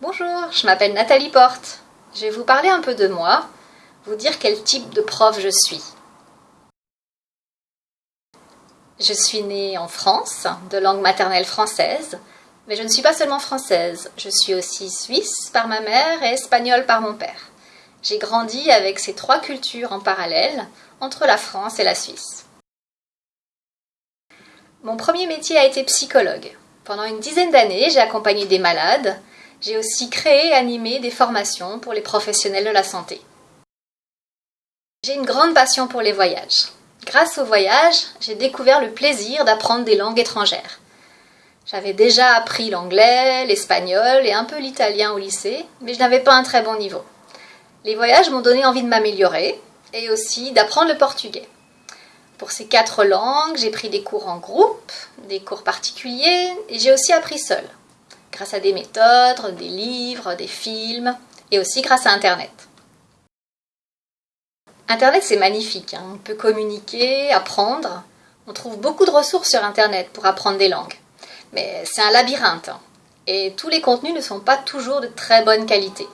Bonjour, je m'appelle Nathalie Porte. Je vais vous parler un peu de moi, vous dire quel type de prof je suis. Je suis née en France, de langue maternelle française, mais je ne suis pas seulement française, je suis aussi suisse par ma mère et espagnole par mon père. J'ai grandi avec ces trois cultures en parallèle, entre la France et la Suisse. Mon premier métier a été psychologue. Pendant une dizaine d'années, j'ai accompagné des malades. J'ai aussi créé et animé des formations pour les professionnels de la santé. J'ai une grande passion pour les voyages. Grâce aux voyages, j'ai découvert le plaisir d'apprendre des langues étrangères. J'avais déjà appris l'anglais, l'espagnol et un peu l'italien au lycée, mais je n'avais pas un très bon niveau. Les voyages m'ont donné envie de m'améliorer et aussi d'apprendre le portugais. Pour ces quatre langues, j'ai pris des cours en groupe, des cours particuliers et j'ai aussi appris seul, grâce à des méthodes, des livres, des films et aussi grâce à Internet. Internet, c'est magnifique. Hein. On peut communiquer, apprendre. On trouve beaucoup de ressources sur Internet pour apprendre des langues. Mais c'est un labyrinthe. Hein. Et tous les contenus ne sont pas toujours de très bonne qualité.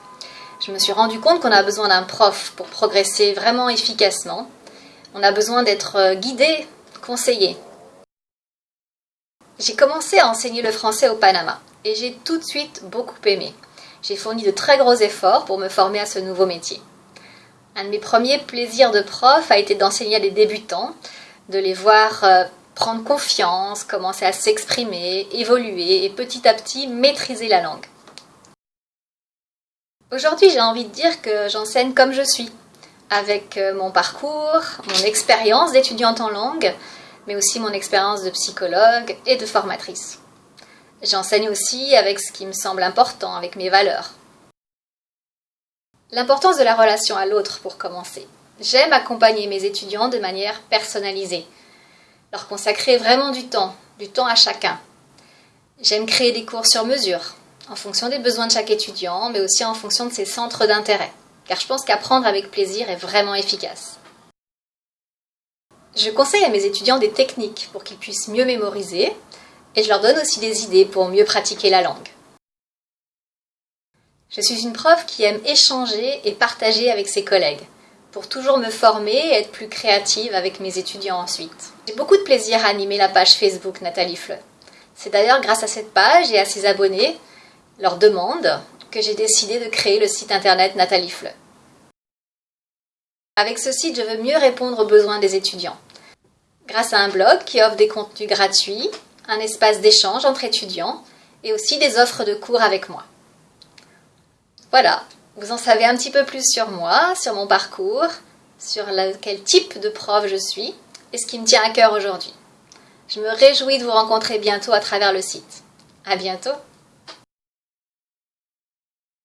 Je me suis rendu compte qu'on a besoin d'un prof pour progresser vraiment efficacement on a besoin d'être euh, guidé, conseillé. J'ai commencé à enseigner le français au Panama et j'ai tout de suite beaucoup aimé. J'ai fourni de très gros efforts pour me former à ce nouveau métier. Un de mes premiers plaisirs de prof a été d'enseigner à des débutants, de les voir euh, prendre confiance, commencer à s'exprimer, évoluer et petit à petit maîtriser la langue. Aujourd'hui, j'ai envie de dire que j'enseigne comme je suis, avec euh, mon parcours, mon expérience d'étudiante en langue, mais aussi mon expérience de psychologue et de formatrice. J'enseigne aussi avec ce qui me semble important, avec mes valeurs. L'importance de la relation à l'autre pour commencer. J'aime accompagner mes étudiants de manière personnalisée, leur consacrer vraiment du temps, du temps à chacun. J'aime créer des cours sur mesure, en fonction des besoins de chaque étudiant, mais aussi en fonction de ses centres d'intérêt car je pense qu'apprendre avec plaisir est vraiment efficace. Je conseille à mes étudiants des techniques pour qu'ils puissent mieux mémoriser, et je leur donne aussi des idées pour mieux pratiquer la langue. Je suis une prof qui aime échanger et partager avec ses collègues, pour toujours me former et être plus créative avec mes étudiants ensuite. J'ai beaucoup de plaisir à animer la page Facebook Nathalie Fleu. C'est d'ailleurs grâce à cette page et à ses abonnés, leur demande, que j'ai décidé de créer le site internet Nathalie Fleu. Avec ce site, je veux mieux répondre aux besoins des étudiants. Grâce à un blog qui offre des contenus gratuits, un espace d'échange entre étudiants et aussi des offres de cours avec moi. Voilà, vous en savez un petit peu plus sur moi, sur mon parcours, sur quel type de prof je suis et ce qui me tient à cœur aujourd'hui. Je me réjouis de vous rencontrer bientôt à travers le site. À bientôt!